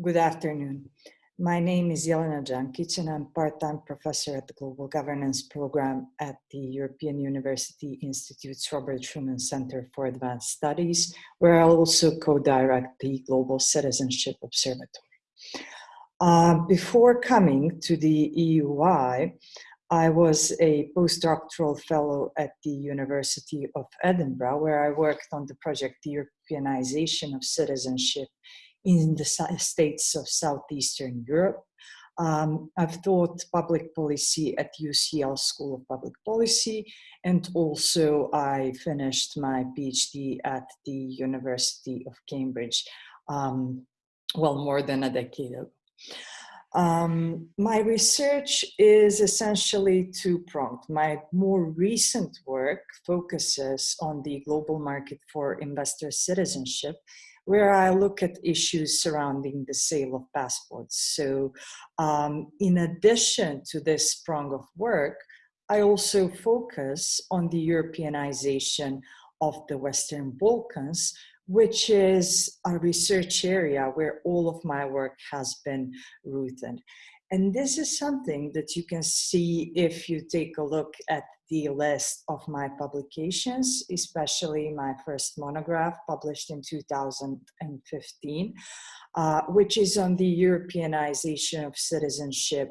Good afternoon. My name is Jelena Džankić and I'm part-time professor at the Global Governance Program at the European University Institute's Robert Schuman Center for Advanced Studies, where I also co-direct the Global Citizenship Observatory. Uh, before coming to the EUI, I was a postdoctoral fellow at the University of Edinburgh, where I worked on the project Europeanization of Citizenship in the states of Southeastern Europe. Um, I've taught public policy at UCL School of Public Policy, and also I finished my PhD at the University of Cambridge, um, well, more than a decade ago. Um, my research is essentially two-pronged. My more recent work focuses on the global market for investor citizenship, where I look at issues surrounding the sale of passports. So um, in addition to this prong of work, I also focus on the Europeanization of the Western Balkans, which is a research area where all of my work has been rooted. And this is something that you can see if you take a look at the list of my publications, especially my first monograph published in 2015, uh, which is on the Europeanization of citizenship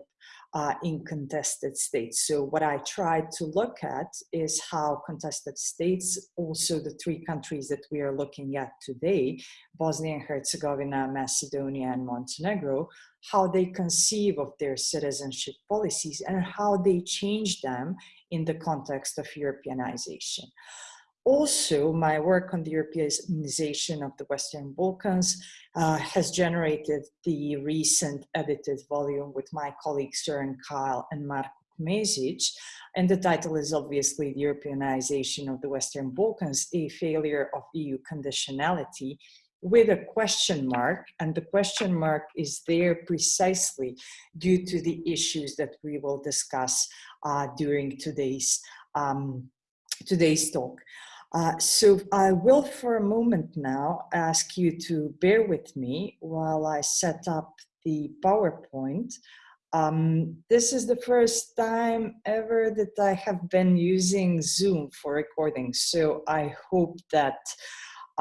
uh, in contested states. So what I tried to look at is how contested states, also the three countries that we are looking at today, Bosnia and Herzegovina, Macedonia, and Montenegro, how they conceive of their citizenship policies and how they change them in the context of Europeanization. Also, my work on the Europeanization of the Western Balkans uh, has generated the recent edited volume with my colleagues Soeren Keil and Marko Kmezić, and the title is obviously the Europeanization of the Western Balkans, a failure of EU conditionality with a question mark, and the question mark is there precisely due to the issues that we will discuss uh, during today's, um, today's talk. Uh, so I will for a moment now ask you to bear with me while I set up the PowerPoint. Um, this is the first time ever that I have been using Zoom for recording, so I hope that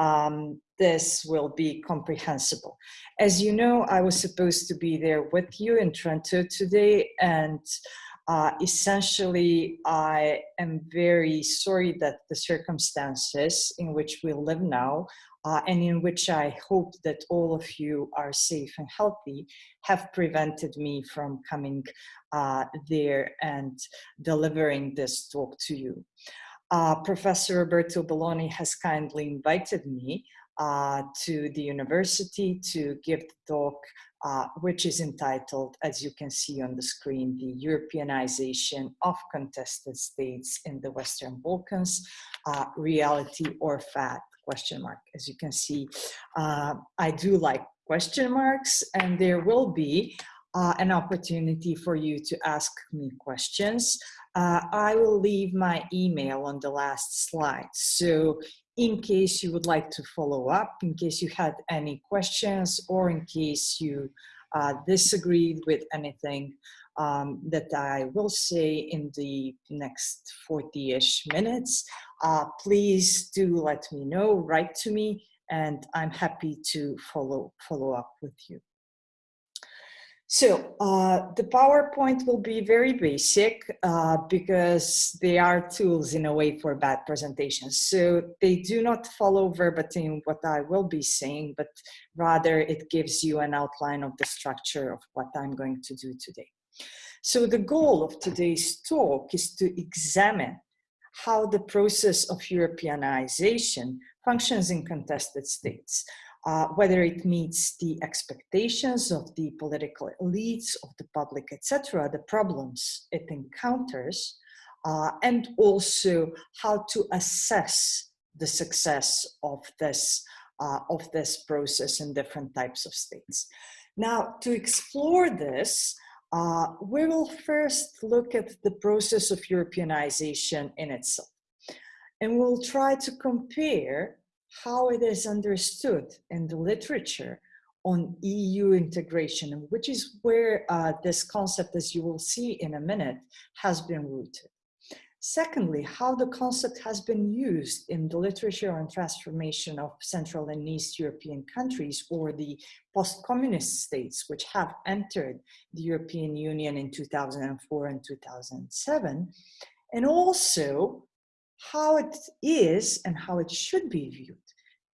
um, this will be comprehensible. As you know, I was supposed to be there with you in Trento today, and uh, essentially, I am very sorry that the circumstances in which we live now uh, and in which I hope that all of you are safe and healthy have prevented me from coming uh, there and delivering this talk to you. Uh, Professor Roberto Belloni has kindly invited me uh, to the university to give the talk uh, which is entitled, as you can see on the screen, the Europeanization of contested states in the Western Balkans, uh, reality or fact, question mark. As you can see, uh, I do like question marks and there will be uh, an opportunity for you to ask me questions. Uh, I will leave my email on the last slide. So in case you would like to follow up, in case you had any questions, or in case you uh, disagreed with anything um, that I will say in the next 40-ish minutes, uh, please do let me know, write to me, and I'm happy to follow, follow up with you. So uh, the PowerPoint will be very basic uh, because they are tools in a way for bad presentations. So they do not follow verbatim what I will be saying, but rather it gives you an outline of the structure of what I'm going to do today. So the goal of today's talk is to examine how the process of Europeanization functions in contested states, uh, whether it meets the expectations of the political elites, of the public, etc., the problems it encounters, uh, and also how to assess the success of this, uh, of this process in different types of states. Now, to explore this, uh, we will first look at the process of Europeanization in itself. And we'll try to compare how it is understood in the literature on EU integration, which is where uh, this concept, as you will see in a minute, has been rooted. Secondly, how the concept has been used in the literature on transformation of Central and East European countries or the post-communist states which have entered the European Union in 2004 and 2007, and also how it is and how it should be viewed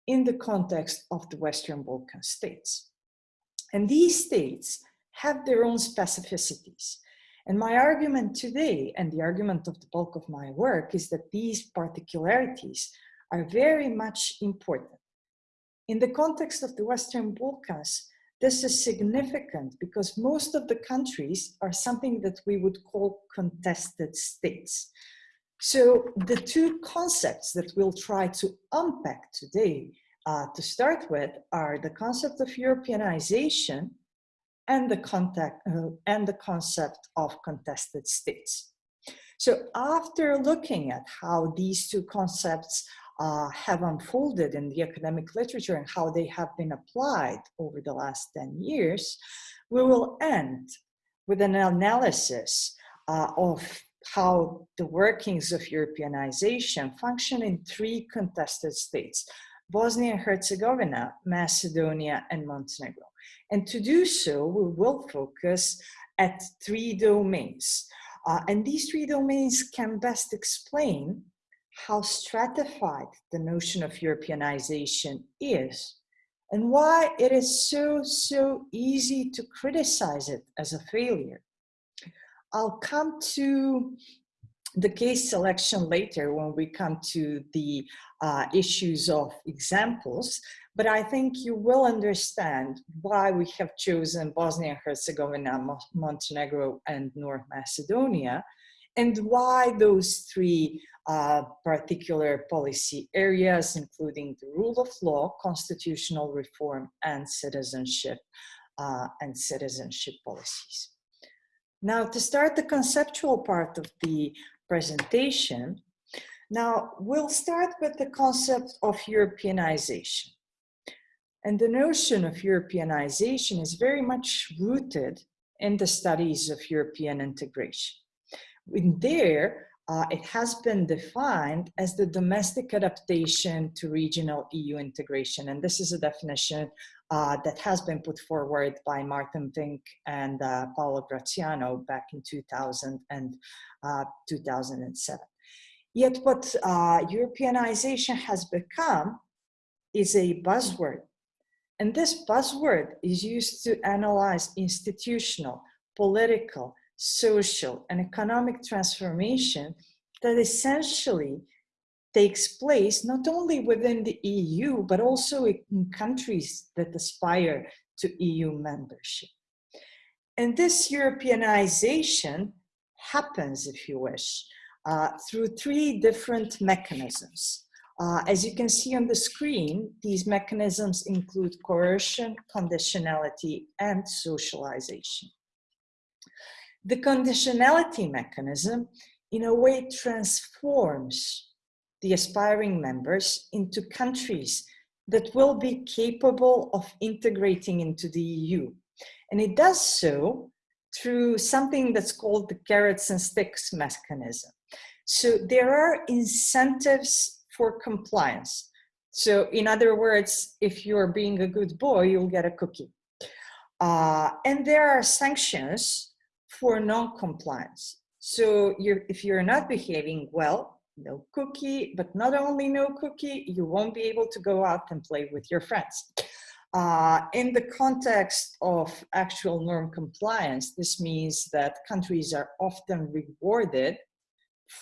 in the context of the Western Balkan states. And these states have their own specificities. And my argument today, and the argument of the bulk of my work, is that these particularities are very much important. In the context of the Western Balkans, this is significant because most of the countries are something that we would call contested states. So the two concepts that we'll try to unpack today uh, to start with are the concept of Europeanization and the, contact, uh, and the concept of contested states. So after looking at how these two concepts uh, have unfolded in the academic literature and how they have been applied over the last 10 years, we will end with an analysis uh, of how the workings of Europeanization function in three contested states, Bosnia and Herzegovina, Macedonia, and Montenegro. And to do so, we will focus at three domains. Uh, and these three domains can best explain how stratified the notion of Europeanization is and why it is so, so easy to criticize it as a failure. I'll come to the case selection later when we come to the uh, issues of examples, but I think you will understand why we have chosen Bosnia and Herzegovina, Montenegro, and North Macedonia, and why those three uh, particular policy areas, including the rule of law, constitutional reform, and citizenship, uh, and citizenship policies. Now, to start the conceptual part of the presentation, now we'll start with the concept of Europeanization. And the notion of Europeanization is very much rooted in the studies of European integration. In there, uh, it has been defined as the domestic adaptation to regional EU integration. And this is a definition uh, that has been put forward by Maarten Vink and uh, Paolo Graziano back in 2000 and uh, 2007. Yet what uh, Europeanization has become is a buzzword and this buzzword is used to analyze institutional, political, social, and economic transformation that essentially takes place not only within the EU, but also in countries that aspire to EU membership. And this Europeanization happens, if you wish, uh, through three different mechanisms. Uh, as you can see on the screen, these mechanisms include coercion, conditionality, and socialization. The conditionality mechanism, in a way, transforms the aspiring members into countries that will be capable of integrating into the EU. And it does so through something that's called the carrots and sticks mechanism. So there are incentives for compliance. So in other words, if you're being a good boy, you'll get a cookie. Uh, and there are sanctions for non-compliance. So you're, if you're not behaving well, no cookie, but not only no cookie, you won't be able to go out and play with your friends. Uh, in the context of actual norm compliance, this means that countries are often rewarded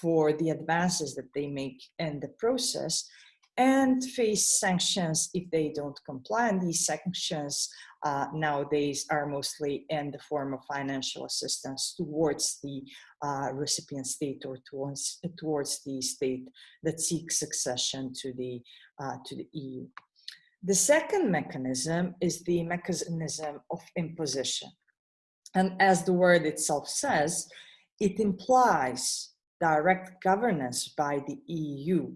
for the advances that they make in the process and face sanctions if they don't comply. And these sanctions uh, nowadays are mostly in the form of financial assistance towards the uh, recipient state or towards, towards the state that seeks succession to the, uh, to the EU. The second mechanism is the mechanism of imposition. And as the word itself says, it implies direct governance by the EU.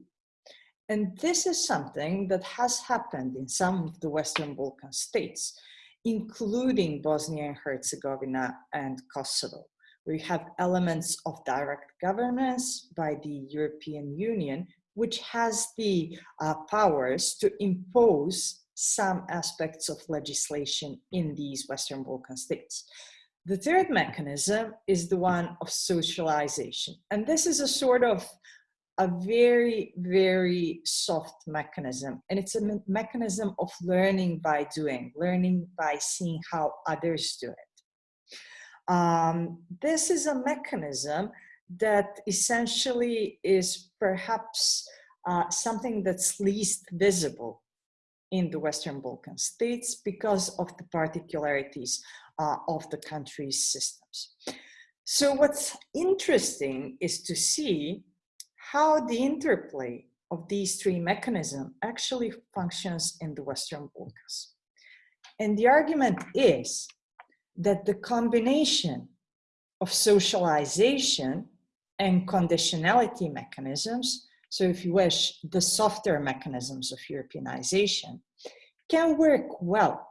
And this is something that has happened in some of the Western Balkan states. including Bosnia and Herzegovina and Kosovo. We have elements of direct governance by the European Union, which has the uh, powers to impose some aspects of legislation in these Western Balkan states. The third mechanism is the one of socialization. And this is a sort of a very, very soft mechanism. And it's a me mechanism of learning by doing, learning by seeing how others do it. Um, this is a mechanism that essentially is perhaps uh, something that's least visible in the Western Balkan states because of the particularities uh, of the country's systems. So what's interesting is to see how the interplay of these three mechanisms actually functions in the Western Balkans. And the argument is that the combination of socialization and conditionality mechanisms, so if you wish, the softer mechanisms of Europeanization, can work well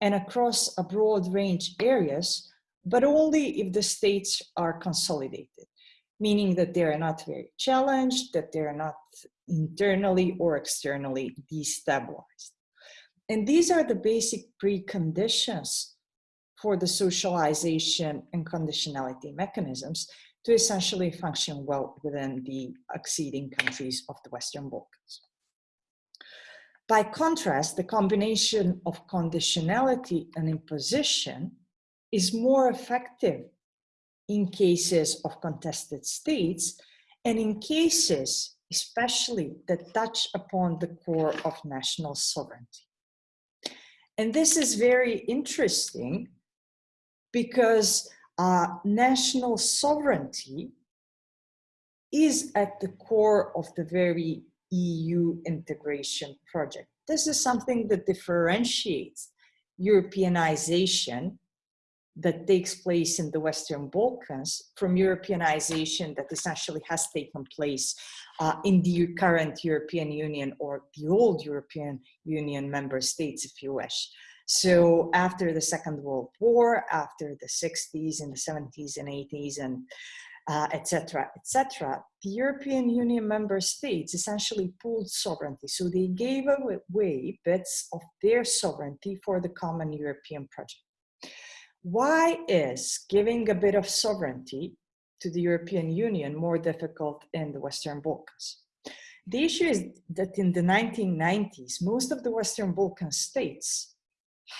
and across a broad range areas, but only if the states are consolidated meaning that they are not very challenged, that they are not internally or externally destabilized. And these are the basic preconditions for the socialization and conditionality mechanisms to essentially function well within the acceding countries of the Western Balkans. By contrast, the combination of conditionality and imposition is more effective in cases of contested states and in cases especially that touch upon the core of national sovereignty. And this is very interesting because uh, national sovereignty is at the core of the very EU integration project. This is something that differentiates Europeanization that takes place in the Western Balkans from Europeanization that essentially has taken place uh, in the current European Union or the old European Union member states, if you wish. So after the Second World War, after the 60s and the 70s and 80s and etc., uh, etc., et the European Union member states essentially pooled sovereignty. So they gave away bits of their sovereignty for the common European project. Why is giving a bit of sovereignty to the European Union more difficult in the Western Balkans? The issue is that in the 1990s, most of the Western Balkan states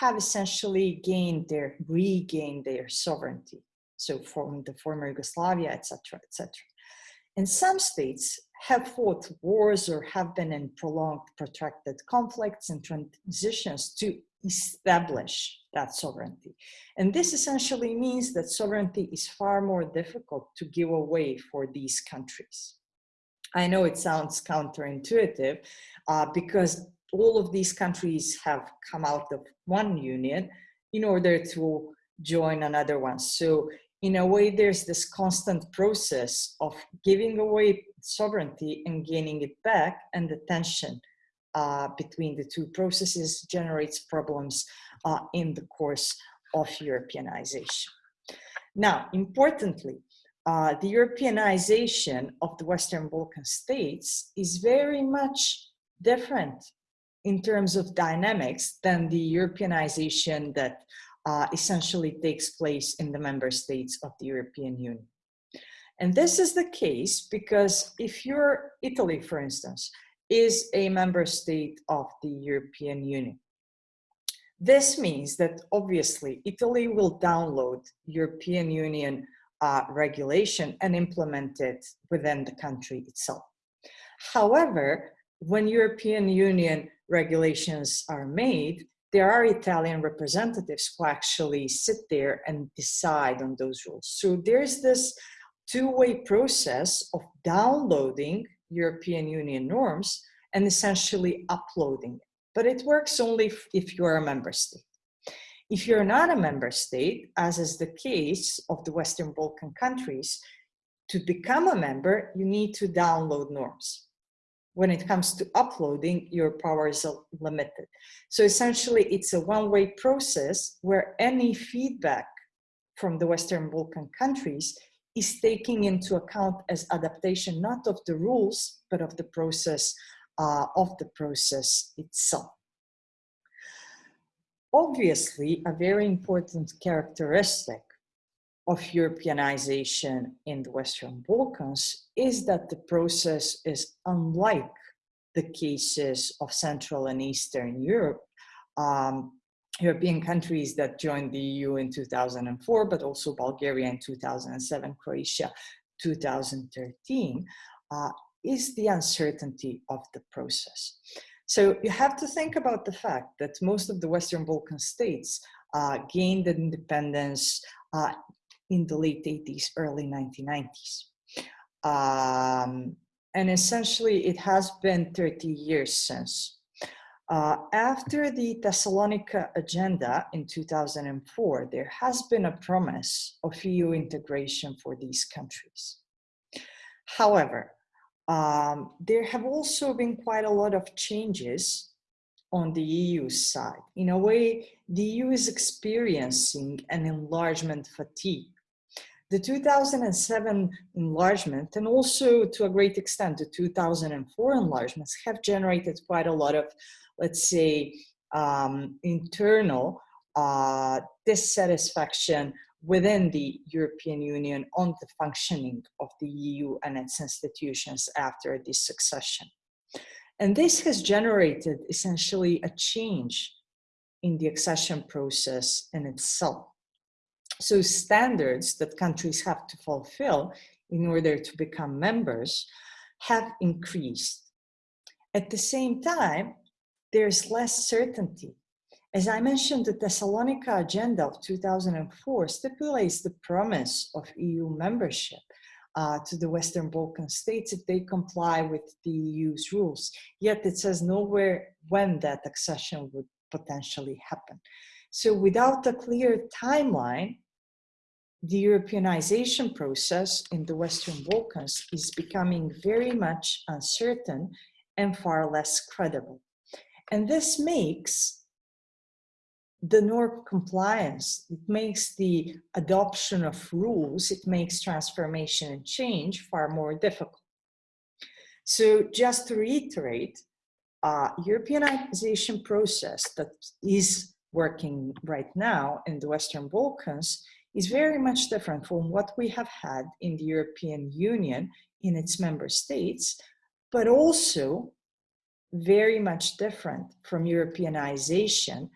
have essentially gained their, regained their sovereignty. So from the former Yugoslavia, etc., etc. And some states have fought wars or have been in prolonged, protracted conflicts and transitions to establish that sovereignty. And this essentially means that sovereignty is far more difficult to give away for these countries. I know it sounds counterintuitive uh, because all of these countries have come out of one union in order to join another one. So in a way, there's this constant process of giving away sovereignty and gaining it back and the tension uh, between the two processes generates problems uh, in the course of Europeanization. Now, importantly, uh, the Europeanization of the Western Balkan states is very much different in terms of dynamics than the Europeanization that uh, essentially takes place in the member states of the European Union. And this is the case because if you're Italy, for instance, is a member state of the European Union. This means that obviously Italy will download European Union uh, regulation and implement it within the country itself. However, when European Union regulations are made, there are Italian representatives who actually sit there and decide on those rules. So there's this two-way process of downloading European Union norms and essentially uploading it. But it works only if you're a member state. If you're not a member state, as is the case of the Western Balkan countries, to become a member, you need to download norms. when it comes to uploading, your powers are limited. So essentially, it's a one-way process where any feedback from the Western Balkan countries is taking into account as adaptation, not of the rules, but of the process, uh, of the process itself. Obviously, a very important characteristic of Europeanization in the Western Balkans is that the process is unlike the cases of Central and Eastern Europe, um, European countries that joined the EU in 2004, but also Bulgaria in 2007, Croatia 2013, uh, is the uncertainty of the process. So you have to think about the fact that most of the Western Balkan states uh, gained independence uh, in the late 80s, early 1990s. Um, and essentially it has been 30 years since. Uh, after the Thessalonica agenda in 2004, there has been a promise of EU integration for these countries. However, um, there have also been quite a lot of changes on the EU side. In a way, the EU is experiencing an enlargement fatigue the 2007 enlargement and also to a great extent the 2004 enlargements have generated quite a lot of, let's say, um, internal uh, dissatisfaction within the European Union on the functioning of the EU and its institutions after this succession. And this has generated essentially a change in the accession process in itself. So standards that countries have to fulfill in order to become members have increased. At the same time, there's less certainty. As I mentioned, the Thessalonica Agenda of 2004 stipulates the promise of EU membership uh, to the Western Balkan states if they comply with the EU's rules. Yet it says nowhere when that accession would potentially happen. So without a clear timeline, the Europeanization process in the Western Balkans is becoming very much uncertain and far less credible. And this makes the norm compliance, it makes the adoption of rules, it makes transformation and change far more difficult. So just to reiterate, uh, Europeanization process that is working right now in the Western Balkans is very much different from what we have had in the European Union in its member states, but also very much different from Europeanization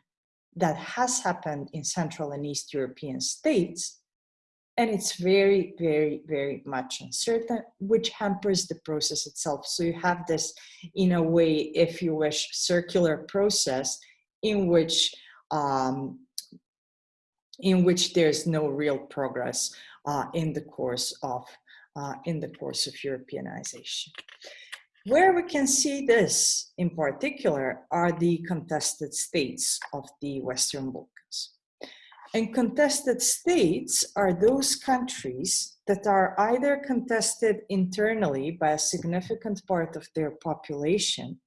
that has happened in Central and East European states. And it's very, very, very much uncertain, which hampers the process itself. So you have this, in a way, if you wish, circular process in which um, in which there's no real progress uh, in the course of uh, in the course of Europeanization. Where we can see this in particular are the contested states of the Western Balkans. And contested states are those countries that are either contested internally by a significant part of their population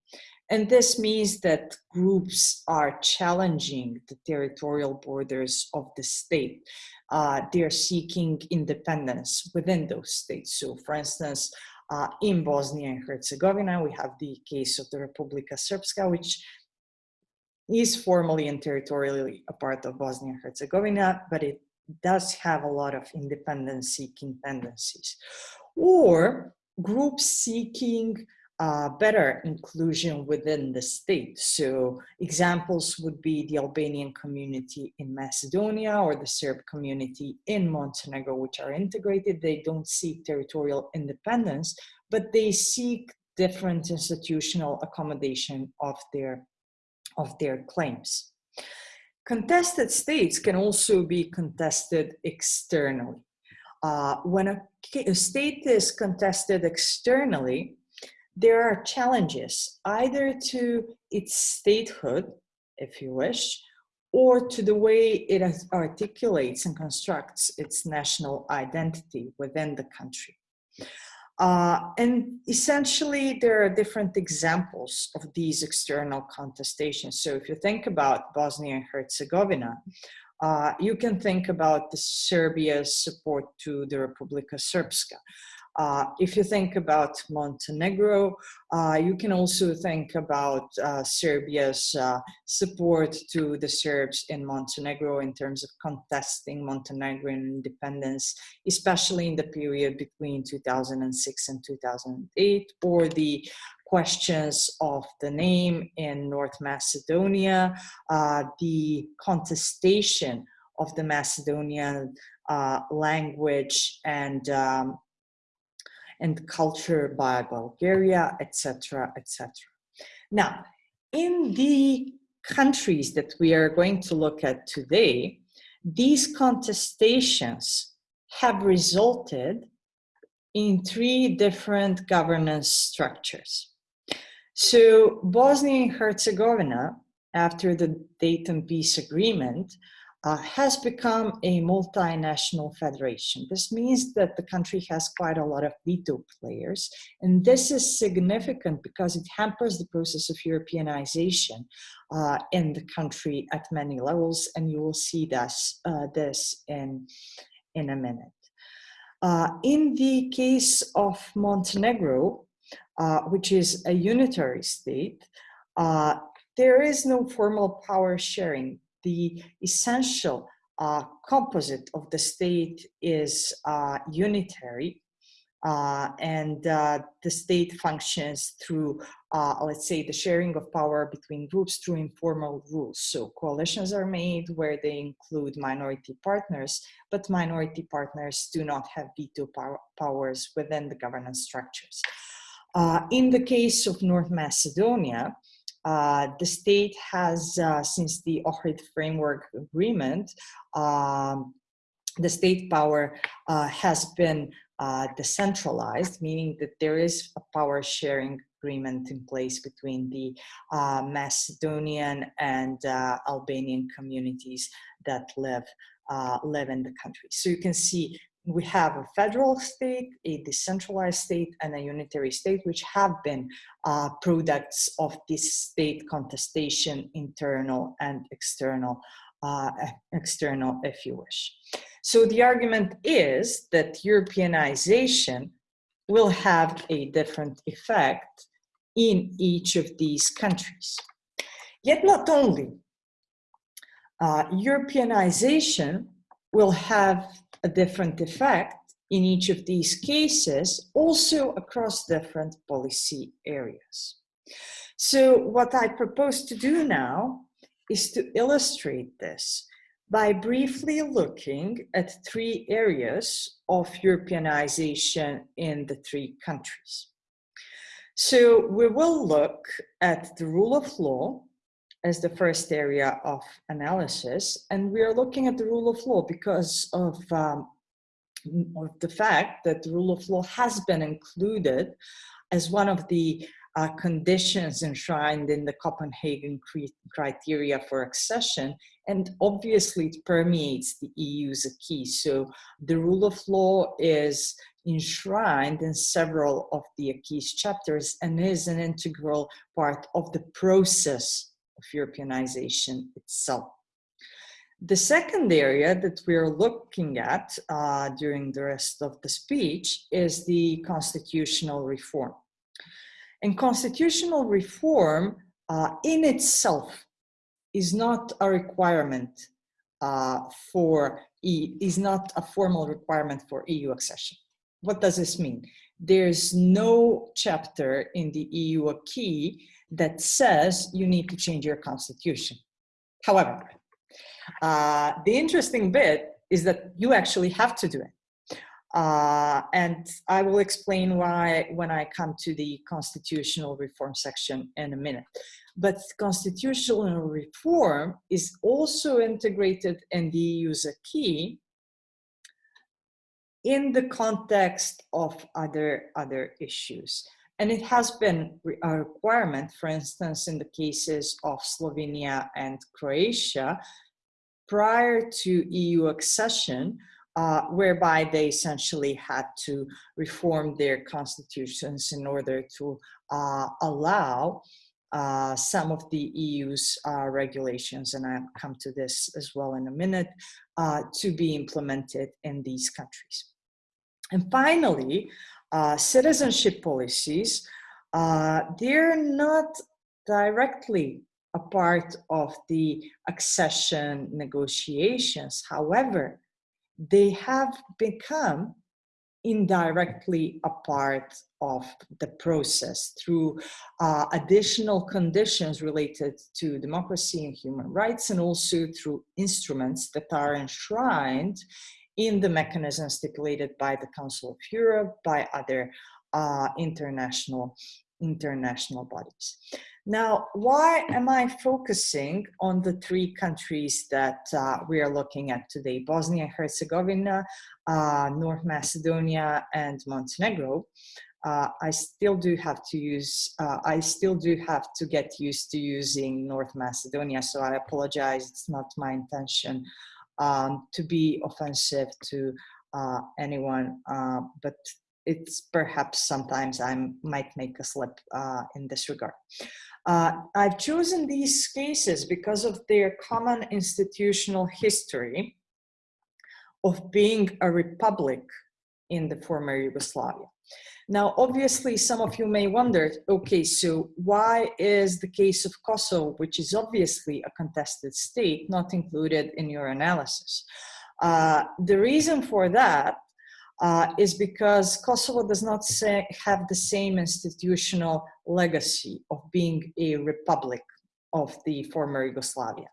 and this means that groups are challenging the territorial borders of the state. Uh, they're seeking independence within those states. So for instance, uh, in Bosnia and Herzegovina, we have the case of the Republika Srpska, which is formally and territorially a part of Bosnia and Herzegovina, but it does have a lot of independence seeking tendencies. Or groups seeking uh, better inclusion within the state. So examples would be the Albanian community in Macedonia or the Serb community in Montenegro, which are integrated. They don't seek territorial independence, but they seek different institutional accommodation of their, of their claims. Contested states can also be contested externally. Uh, when a, a state is contested externally, there are challenges either to its statehood, if you wish, or to the way it articulates and constructs its national identity within the country. Uh, and essentially, there are different examples of these external contestations. So if you think about Bosnia and Herzegovina, uh, you can think about the Serbia's support to the Republika Srpska. Uh, if you think about Montenegro, uh, you can also think about uh, Serbia's uh, support to the Serbs in Montenegro in terms of contesting Montenegrin independence, especially in the period between 2006 and 2008, or the questions of the name in North Macedonia, uh, the contestation of the Macedonian uh, language and um, and culture by Bulgaria, etc., etc. Now, in the countries that we are going to look at today, these contestations have resulted in three different governance structures. So Bosnia and Herzegovina, after the Dayton Peace Agreement, uh, has become a multinational federation. This means that the country has quite a lot of veto players, and this is significant because it hampers the process of Europeanization uh, in the country at many levels, and you will see this, uh, this in, in a minute. Uh, in the case of Montenegro, uh, which is a unitary state, uh, there is no formal power sharing the essential uh, composite of the state is uh, unitary uh, and uh, the state functions through, uh, let's say, the sharing of power between groups through informal rules. So coalitions are made where they include minority partners, but minority partners do not have veto power powers within the governance structures. Uh, in the case of North Macedonia, uh, the state has, uh, since the Ohrid Framework Agreement, um, the state power uh, has been uh, decentralized, meaning that there is a power sharing agreement in place between the uh, Macedonian and uh, Albanian communities that live live in the country. So you can see we have a federal state, a decentralized state, and a unitary state, which have been uh, products of this state contestation, internal and external, uh, external, if you wish. So the argument is that Europeanization will have a different effect in each of these countries. Yet not only, uh, Europeanization will have a different effect in each of these cases, also across different policy areas. So what I propose to do now is to illustrate this by briefly looking at three areas of Europeanization in the three countries. So we will look at the rule of law, as the first area of analysis. And we are looking at the rule of law because of, um, of the fact that the rule of law has been included as one of the uh, conditions enshrined in the Copenhagen criteria for accession, and obviously it permeates the EU's acquis. So the rule of law is enshrined in several of the acquis chapters and is an integral part of the process of Europeanization itself. The second area that we're looking at uh, during the rest of the speech is the constitutional reform. And constitutional reform uh, in itself is not a requirement uh, for, e is not a formal requirement for EU accession. What does this mean? There's no chapter in the EU acquis that says you need to change your constitution. However, uh, the interesting bit is that you actually have to do it. Uh, and I will explain why when I come to the constitutional reform section in a minute. But constitutional reform is also integrated in the EU's acquis in the context of other, other issues. And it has been a requirement, for instance, in the cases of Slovenia and Croatia, prior to EU accession, uh, whereby they essentially had to reform their constitutions in order to uh, allow uh, some of the EU's uh, regulations, and I'll come to this as well in a minute, uh, to be implemented in these countries. And finally, uh, citizenship policies, uh, they're not directly a part of the accession negotiations. However, they have become indirectly a part of the process through uh, additional conditions related to democracy and human rights and also through instruments that are enshrined in the mechanism stipulated by the Council of Europe, by other uh, international, international bodies. Now, why am I focusing on the three countries that uh, we are looking at today, Bosnia and Herzegovina, uh, North Macedonia, and Montenegro? Uh, I still do have to use, uh, I still do have to get used to using North Macedonia, so I apologize, it's not my intention um, to be offensive to uh, anyone, uh, but it's perhaps sometimes I might make a slip in this regard. Uh, I've chosen these cases because of their common institutional history of being a republic in the former Yugoslavia. Now, obviously, some of you may wonder, okay, so why is the case of Kosovo, which is obviously a contested state, not included in your analysis? Uh, the reason for that uh, is because Kosovo does not say, have the same institutional legacy of being a republic of the former Yugoslavia.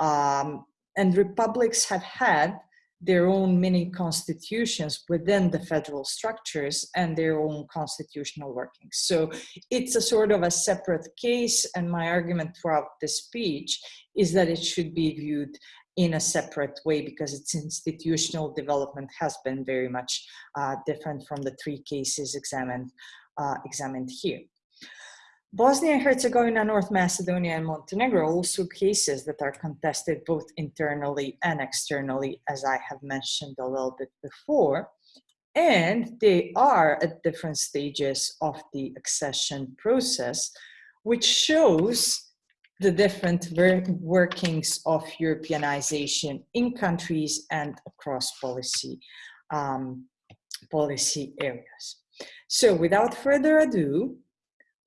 Um, and republics have had their own mini constitutions within the federal structures and their own constitutional workings. So it's a sort of a separate case and my argument throughout the speech is that it should be viewed in a separate way because its institutional development has been very much uh, different from the three cases examined, uh, examined here. Bosnia and Herzegovina, North Macedonia, and Montenegro are also cases that are contested both internally and externally, as I have mentioned a little bit before. And they are at different stages of the accession process, which shows the different workings of Europeanization in countries and across policy, um, policy areas. So without further ado,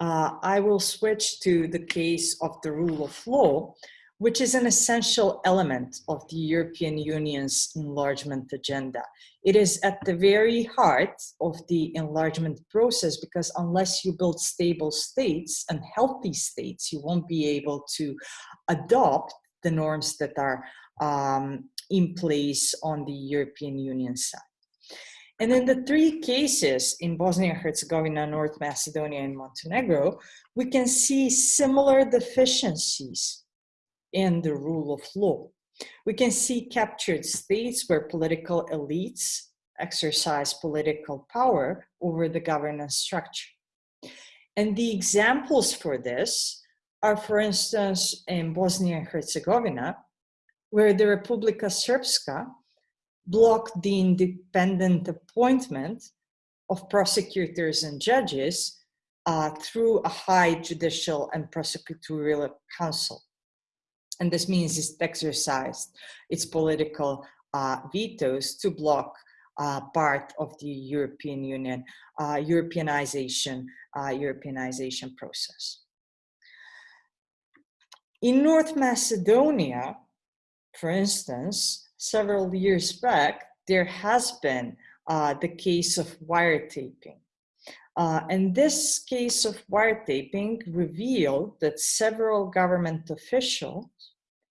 uh, I will switch to the case of the rule of law, which is an essential element of the European Union's enlargement agenda. It is at the very heart of the enlargement process because unless you build stable states and healthy states, you won't be able to adopt the norms that are um, in place on the European Union side. And in the three cases in Bosnia and Herzegovina, North Macedonia, and Montenegro, we can see similar deficiencies in the rule of law. We can see captured states where political elites exercise political power over the governance structure. And the examples for this are, for instance, in Bosnia and Herzegovina, where the Republika Srpska blocked the independent appointment of prosecutors and judges uh, through a high judicial and prosecutorial council and this means it exercised its political uh, vetoes to block uh, part of the European Union, uh, Europeanization, uh, Europeanization process. In North Macedonia, for instance, several years back, there has been uh, the case of wiretapping. Uh, and this case of wiretapping revealed that several government officials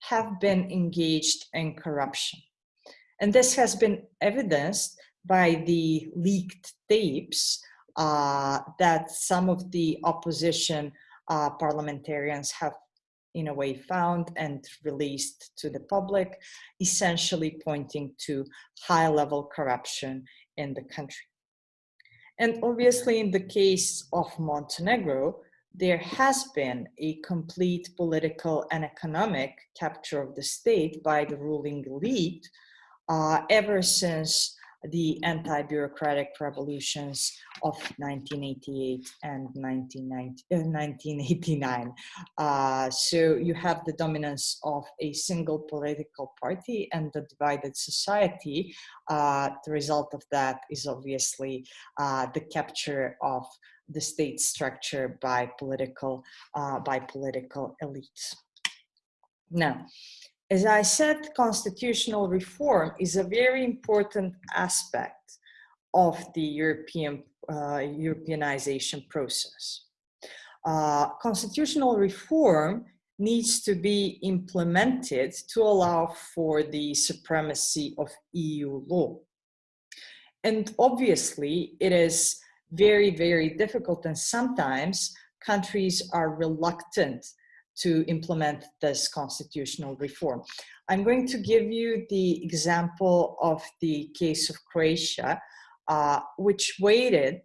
have been engaged in corruption. And this has been evidenced by the leaked tapes uh, that some of the opposition uh, parliamentarians have in a way found and released to the public, essentially pointing to high level corruption in the country. And obviously in the case of Montenegro, there has been a complete political and economic capture of the state by the ruling elite uh, ever since the anti-bureaucratic revolutions of 1988 and 1989. Uh, uh, so you have the dominance of a single political party and the divided society. Uh, the result of that is obviously uh, the capture of the state structure by political, uh, by political elites. Now, as I said, constitutional reform is a very important aspect of the European uh, Europeanization process. Uh, constitutional reform needs to be implemented to allow for the supremacy of EU law. And obviously, it is very, very difficult and sometimes countries are reluctant to implement this constitutional reform. I'm going to give you the example of the case of Croatia, uh, which waited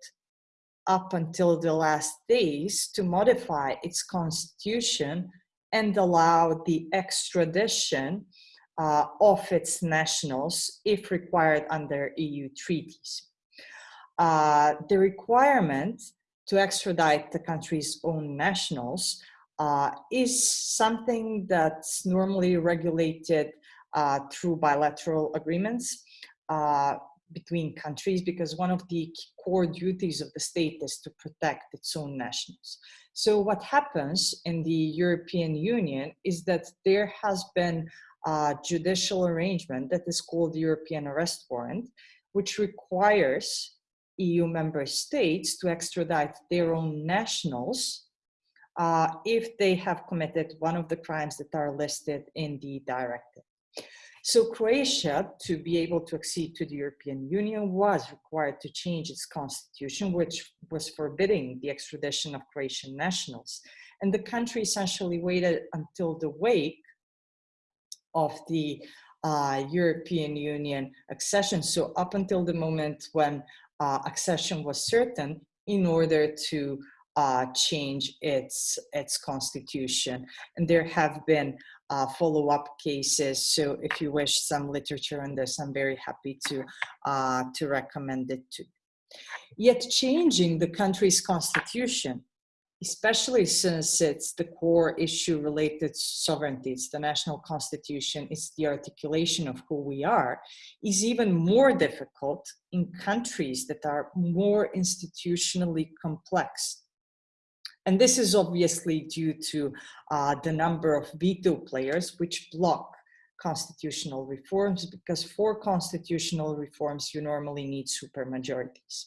up until the last days to modify its constitution and allow the extradition uh, of its nationals if required under EU treaties. Uh, the requirement to extradite the country's own nationals uh, is something that's normally regulated uh, through bilateral agreements uh, between countries because one of the core duties of the state is to protect its own nationals. So what happens in the European Union is that there has been a judicial arrangement that is called the European arrest warrant, which requires EU member states to extradite their own nationals uh, if they have committed one of the crimes that are listed in the directive. So Croatia, to be able to accede to the European Union, was required to change its constitution, which was forbidding the extradition of Croatian nationals. And the country essentially waited until the wake of the uh, European Union accession. So up until the moment when uh, accession was certain in order to uh, change its, its constitution. And there have been uh, follow-up cases. So if you wish some literature on this, I'm very happy to, uh, to recommend it to. Yet changing the country's constitution, especially since it's the core issue related to sovereignty, it's the national constitution, it's the articulation of who we are, is even more difficult in countries that are more institutionally complex and this is obviously due to uh, the number of veto players which block constitutional reforms because for constitutional reforms you normally need supermajorities.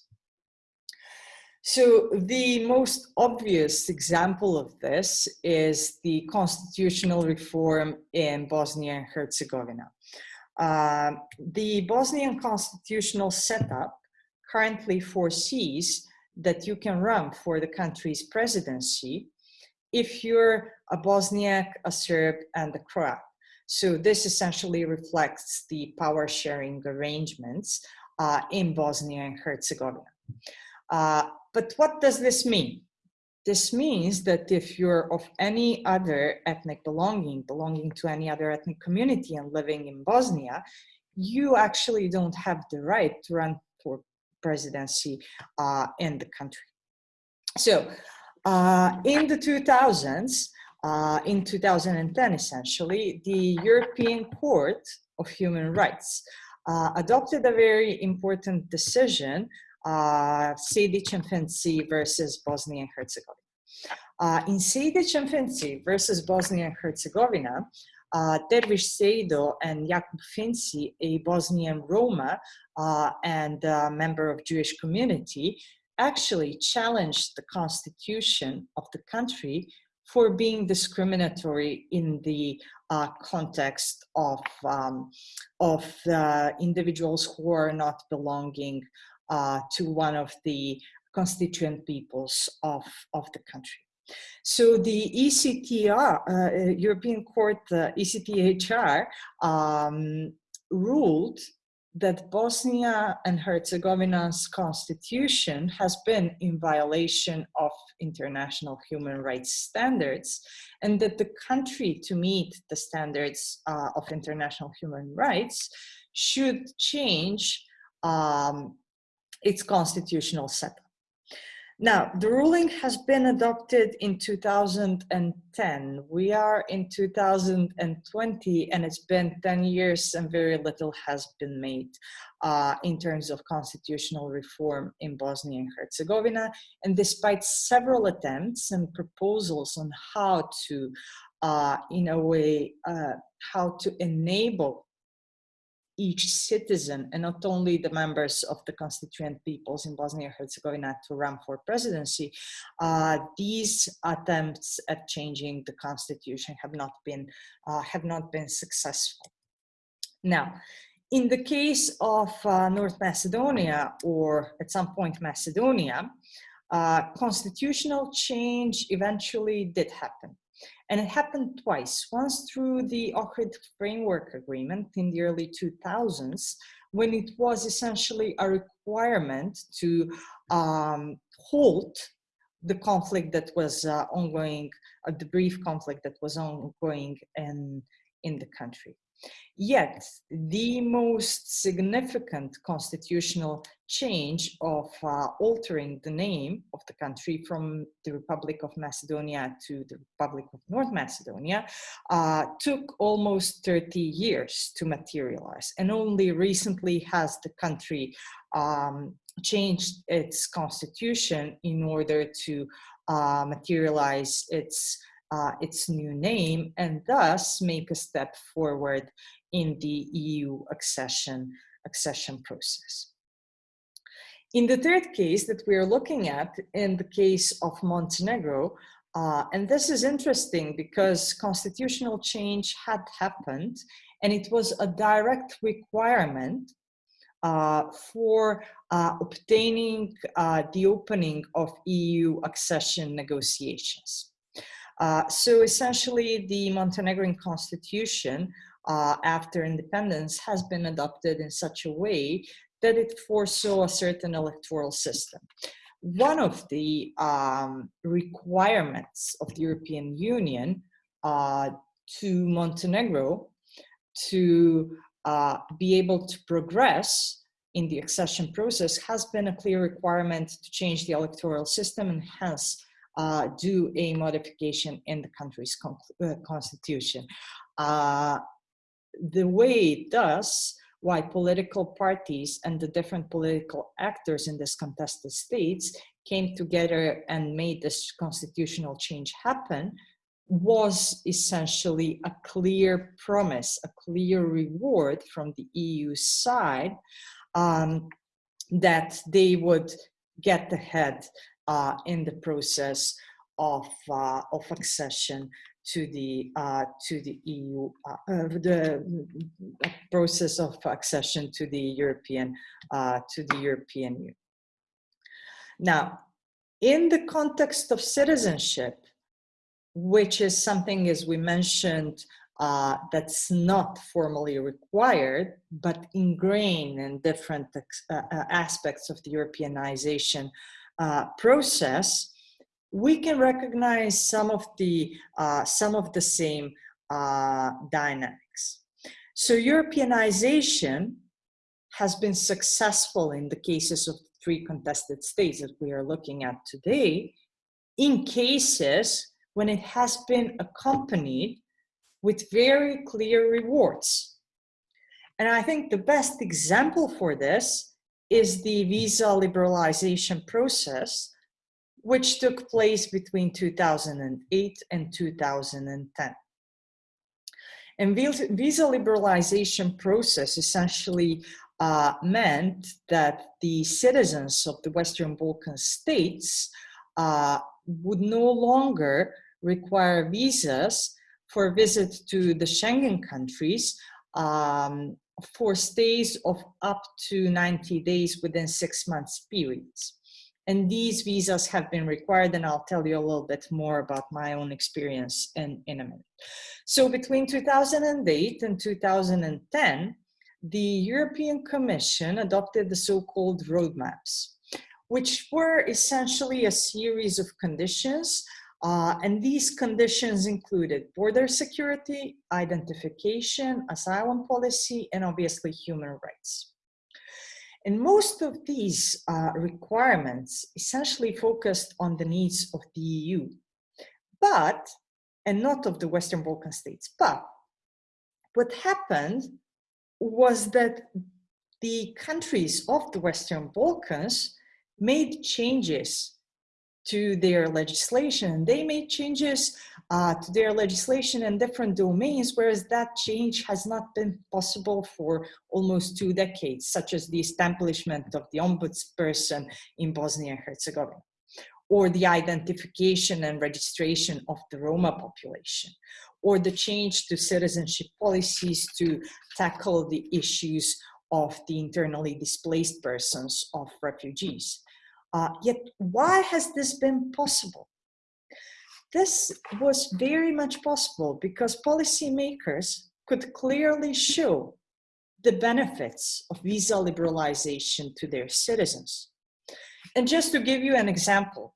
So the most obvious example of this is the constitutional reform in Bosnia and Herzegovina. Uh, the Bosnian constitutional setup currently foresees that you can run for the country's presidency if you're a Bosniak, a Serb, and a Croat. So this essentially reflects the power sharing arrangements uh, in Bosnia and Herzegovina. Uh, but what does this mean? This means that if you're of any other ethnic belonging, belonging to any other ethnic community and living in Bosnia, you actually don't have the right to run presidency uh, in the country. So uh, in the 2000s, uh, in 2010 essentially, the European Court of Human Rights uh, adopted a very important decision, uh, Sejdic and versus Bosnia and Herzegovina. Uh, in Sejdic and versus Bosnia and Herzegovina, uh, Dervo Sejdic and Jakub Finci, a Bosnian Roma uh, and a member of Jewish community, actually challenged the constitution of the country for being discriminatory in the uh, context of, um, of individuals who are not belonging uh, to one of the constituent peoples of, of the country. So the ECTR, uh, European Court, uh, ECTHR, um, ruled that Bosnia and Herzegovina's constitution has been in violation of international human rights standards and that the country to meet the standards uh, of international human rights should change um, its constitutional setup. Now, the ruling has been adopted in 2010. We are in 2020 and it's been 10 years and very little has been made uh, in terms of constitutional reform in Bosnia and Herzegovina. And despite several attempts and proposals on how to, uh, in a way, uh, how to enable each citizen and not only the members of the constituent peoples in Bosnia and Herzegovina to run for presidency, uh, these attempts at changing the constitution have not been, uh, have not been successful. Now, in the case of uh, North Macedonia or at some point Macedonia, uh, constitutional change eventually did happen. And it happened twice, once through the Ohrid Framework Agreement in the early 2000s, when it was essentially a requirement to um, halt the conflict that was uh, ongoing, uh, the brief conflict that was ongoing in, in the country. Yet, the most significant constitutional change of uh, altering the name of the country from the Republic of Macedonia to the Republic of North Macedonia uh, took almost 30 years to materialize. And only recently has the country um, changed its constitution in order to uh, materialize its uh, its new name and thus make a step forward in the EU accession, accession process. In the third case that we are looking at, in the case of Montenegro, uh, and this is interesting because constitutional change had happened and it was a direct requirement uh, for uh, obtaining uh, the opening of EU accession negotiations. Uh, so essentially the Montenegrin constitution uh, after independence has been adopted in such a way that it foresaw a certain electoral system. One of the um, requirements of the European Union uh, to Montenegro to uh, be able to progress in the accession process has been a clear requirement to change the electoral system and hence uh, do a modification in the country's con uh, constitution. Uh, the way it does, why political parties and the different political actors in this contested states came together and made this constitutional change happen was essentially a clear promise, a clear reward from the EU side um, that they would get ahead uh, in the process of, uh, of accession to the uh, to the EU, uh, uh, the process of accession to the European uh, to the European Union. Now, in the context of citizenship, which is something, as we mentioned, uh, that's not formally required, but ingrained in different uh, aspects of the Europeanization process, we can recognize some of the uh, some of the same uh, dynamics. So Europeanization has been successful in the cases of three contested states that we are looking at today, in cases when it has been accompanied with very clear rewards. And I think the best example for this is the visa liberalization process which took place between 2008 and 2010. And visa liberalization process essentially uh, meant that the citizens of the Western Balkan states uh, would no longer require visas for visits to the Schengen countries um, for stays of up to 90 days within six months periods. And these visas have been required, and I'll tell you a little bit more about my own experience in, in a minute. So between 2008 and 2010, the European Commission adopted the so-called roadmaps, which were essentially a series of conditions uh, and these conditions included border security, identification, asylum policy, and obviously human rights. And most of these uh, requirements essentially focused on the needs of the EU, but, and not of the Western Balkan states, but what happened was that the countries of the Western Balkans made changes to their legislation. They made changes uh, to their legislation in different domains, whereas that change has not been possible for almost two decades, such as the establishment of the ombudsperson in Bosnia and Herzegovina, or the identification and registration of the Roma population, or the change to citizenship policies to tackle the issues of the internally displaced persons of refugees. Uh, yet, why has this been possible? This was very much possible because policymakers could clearly show the benefits of visa liberalization to their citizens. And just to give you an example,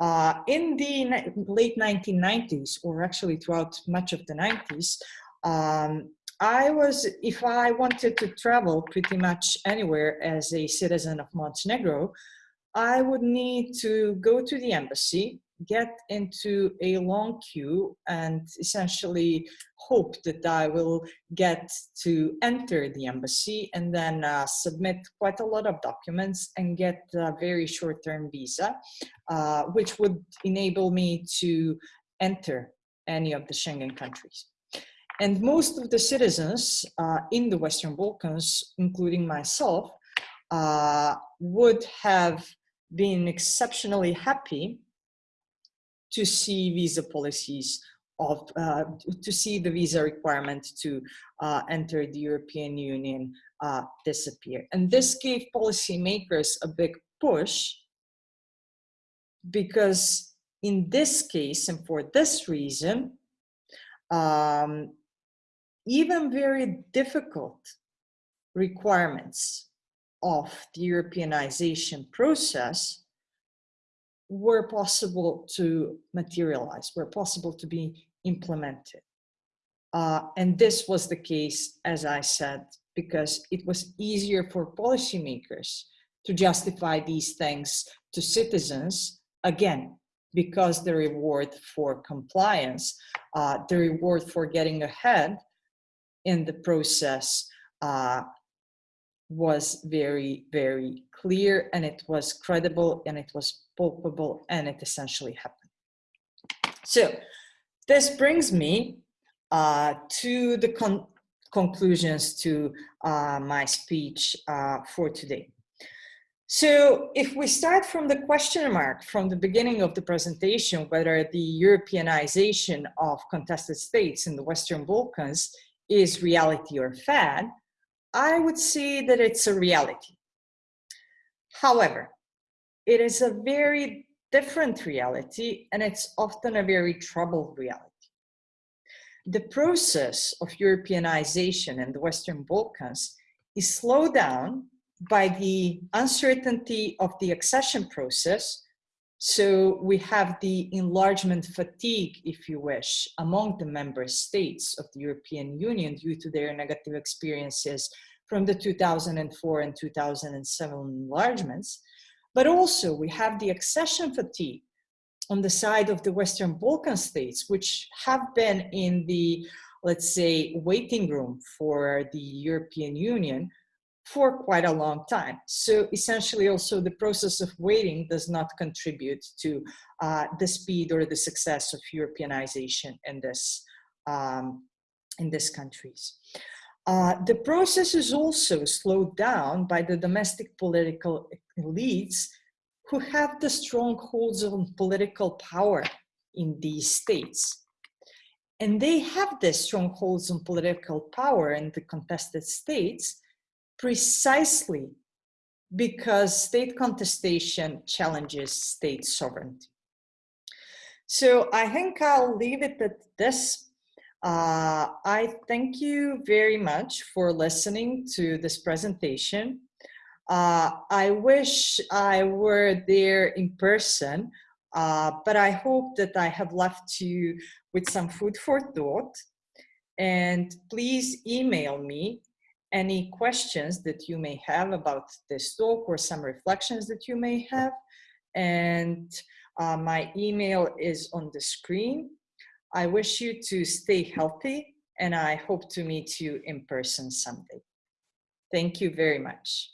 uh, in the late 1990s, or actually throughout much of the 90s, um, I was, if I wanted to travel pretty much anywhere as a citizen of Montenegro, I would need to go to the embassy, get into a long queue and essentially hope that I will get to enter the embassy and then uh, submit quite a lot of documents and get a very short-term visa, uh, which would enable me to enter any of the Schengen countries. And most of the citizens uh, in the Western Balkans, including myself, uh, would have been exceptionally happy to see visa policies of, uh, to see the visa requirement to uh, enter the European Union uh, disappear. And this gave policymakers a big push because in this case and for this reason, um, even very difficult requirements of the Europeanization process were possible to materialize, were possible to be implemented. Uh, and this was the case, as I said, because it was easier for policymakers to justify these things to citizens, again, because the reward for compliance, uh, the reward for getting ahead in the process uh, was very, very clear and it was credible and it was palpable and it essentially happened. So this brings me uh, to the con conclusions to uh, my speech uh, for today. So if we start from the question mark from the beginning of the presentation, whether the Europeanization of contested states in the Western Balkans is reality or fad, I would say that it's a reality. However, it is a very different reality and it's often a very troubled reality. The process of Europeanization in the Western Balkans is slowed down by the uncertainty of the accession process so we have the enlargement fatigue, if you wish, among the member states of the European Union due to their negative experiences from the 2004 and 2007 enlargements. But also we have the accession fatigue on the side of the Western Balkan states, which have been in the, let's say, waiting room for the European Union for quite a long time. So essentially also the process of waiting does not contribute to uh, the speed or the success of Europeanization in this, um, in these countries. Uh, the process is also slowed down by the domestic political elites who have the strongholds of political power in these states. And they have the strongholds on political power in the contested states precisely because state contestation challenges state sovereignty. So I think I'll leave it at this. Uh, I thank you very much for listening to this presentation. Uh, I wish I were there in person, uh, but I hope that I have left you with some food for thought. And please email me any questions that you may have about this talk or some reflections that you may have. And uh, my email is on the screen. I wish you to stay healthy and I hope to meet you in person someday. Thank you very much.